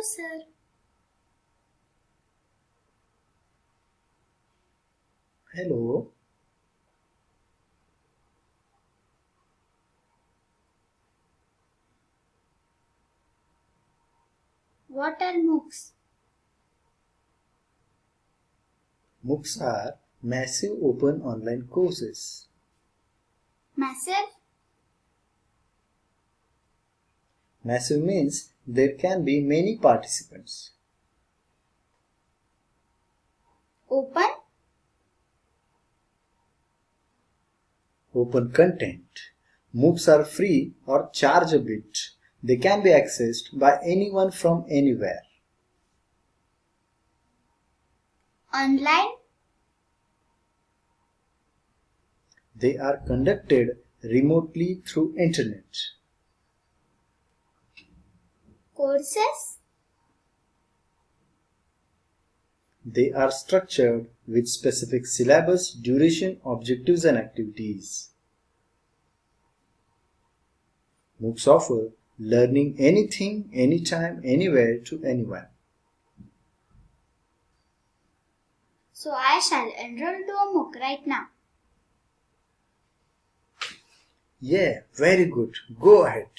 Hello. Hello. What are MOOCs? MOOCs are massive open online courses. Massive? Massive means there can be many participants. Open? Open content. MOOCs are free or charge a bit. They can be accessed by anyone from anywhere. Online? They are conducted remotely through internet. Courses? They are structured with specific syllabus, duration, objectives and activities. MOOCs offer learning anything, anytime, anywhere to anyone. So I shall enroll to a MOOC right now. Yeah, very good. Go ahead.